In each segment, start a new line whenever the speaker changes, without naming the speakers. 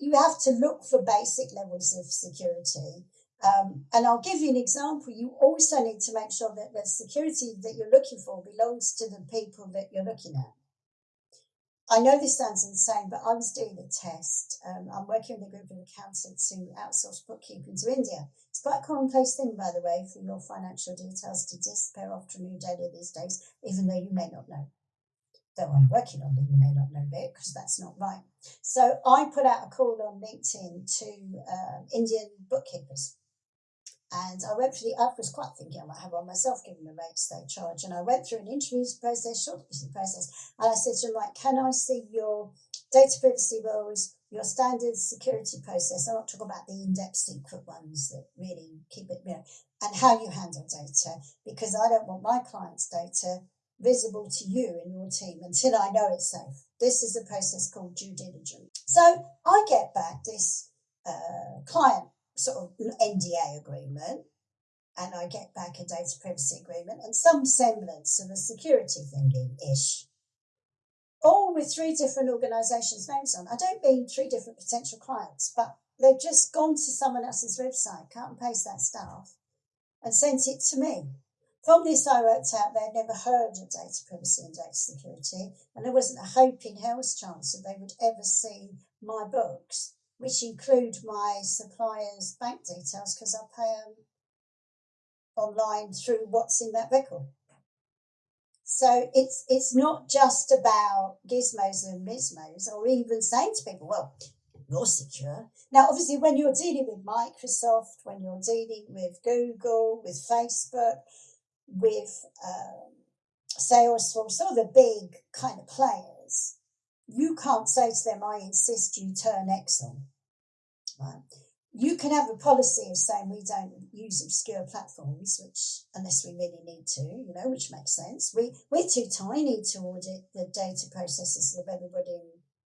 you have to look for basic levels of security. Um, and I'll give you an example. You also need to make sure that the security that you're looking for belongs to the people that you're looking at. I know this sounds insane, but I was doing a test. Um, I'm working with a group of accountants who outsource bookkeeping to India. It's quite a commonplace thing, by the way, for your financial details to disappear after a new data these days, even though you may not know. Though I'm working on it, you may not know it because that's not right. So I put out a call on LinkedIn to uh, Indian bookkeepers and I went through the, I was quite thinking I might have one myself, given the rates they charge. And I went through an interview process, shortlisting process, and I said to them, like, can I see your data privacy rules, your standard security process? I'm not talking about the in-depth secret ones that really keep it, you know, and how you handle data, because I don't want my client's data visible to you and your team until I know it's safe. This is a process called due diligence. So I get back this uh, client sort of NDA agreement, and I get back a data privacy agreement and some semblance of a security thingy ish. All with three different organisations' names on. I don't mean three different potential clients, but they've just gone to someone else's website, cut and paste that stuff, and sent it to me. From this, I worked out they'd never heard of data privacy and data security, and there wasn't a hope in hell's chance that they would ever see my books which include my supplier's bank details because I pay them online through what's in that record. So it's it's not just about gizmos and mismos, or even saying to people, "Well, you're secure." Now, obviously, when you're dealing with Microsoft, when you're dealing with Google, with Facebook, with um, some of the big kind of players, you can't say to them, I insist you turn on. Right? You can have a policy of saying we don't use obscure platforms, which unless we really need to, you know, which makes sense. We we're too tiny to audit the data processes of everybody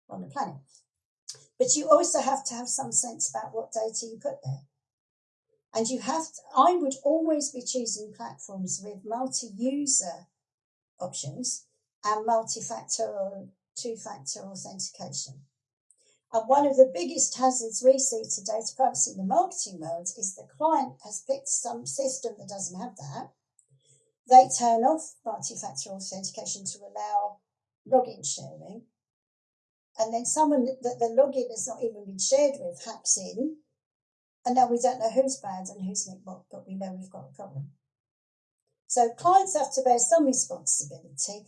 on the planet. But you also have to have some sense about what data you put there. And you have to, I would always be choosing platforms with multi-user options and multi-factor or two-factor authentication. And one of the biggest hazards we see to data privacy in the marketing world is the client has picked some system that doesn't have that. They turn off multi-factor authentication to allow login sharing. And then someone that the login has not even been shared with hacks in. And now we don't know who's bad and who's nickbot, but we know we've got a problem. So clients have to bear some responsibility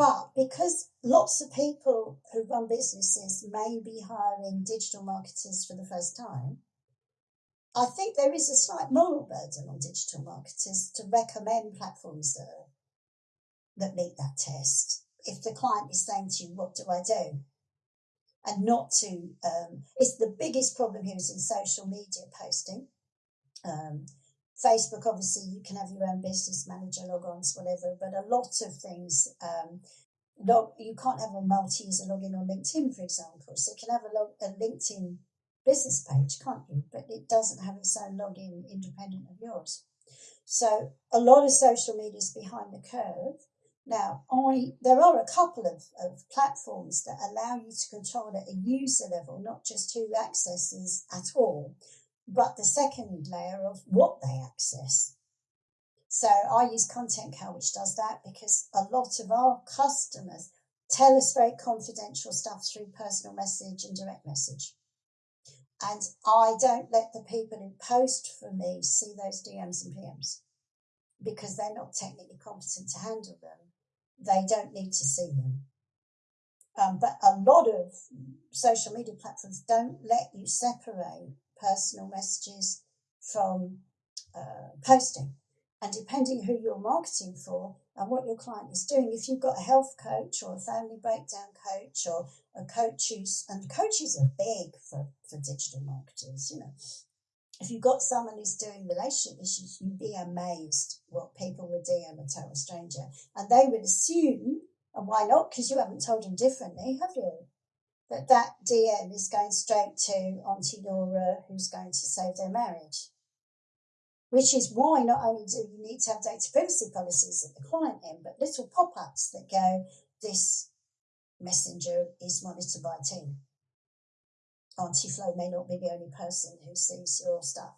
but because lots of people who run businesses may be hiring digital marketers for the first time, I think there is a slight moral burden on digital marketers to recommend platforms that, that meet that test. If the client is saying to you, What do I do? And not to, um, it's the biggest problem here is in social media posting. Um, Facebook, obviously, you can have your own business manager logons, whatever, but a lot of things, um, log, you can't have a multi user login on LinkedIn, for example. So you can have a, log, a LinkedIn business page, can't you? But it doesn't have its own login independent of yours. So a lot of social media is behind the curve. Now, I there are a couple of, of platforms that allow you to control at a user level, not just who accesses at all but the second layer of what they access. So I use ContentCal, which does that because a lot of our customers tell us very confidential stuff through personal message and direct message. And I don't let the people who post for me see those DMs and PMs because they're not technically competent to handle them. They don't need to see them. Um, but a lot of social media platforms don't let you separate personal messages from uh, posting. And depending who you're marketing for and what your client is doing, if you've got a health coach or a family breakdown coach or a coach who's, and coaches are big for, for digital marketers, you know. If you've got someone who's doing relationship issues, you'd be amazed what people would DM a total stranger. And they would assume, and why not? Because you haven't told them differently, have you? that that DM is going straight to Auntie Laura, who's going to save their marriage. Which is why not only do you need to have data privacy policies at the client end, but little pop ups that go, this messenger is monitored by a team. Auntie Flo may not be the only person who sees your stuff.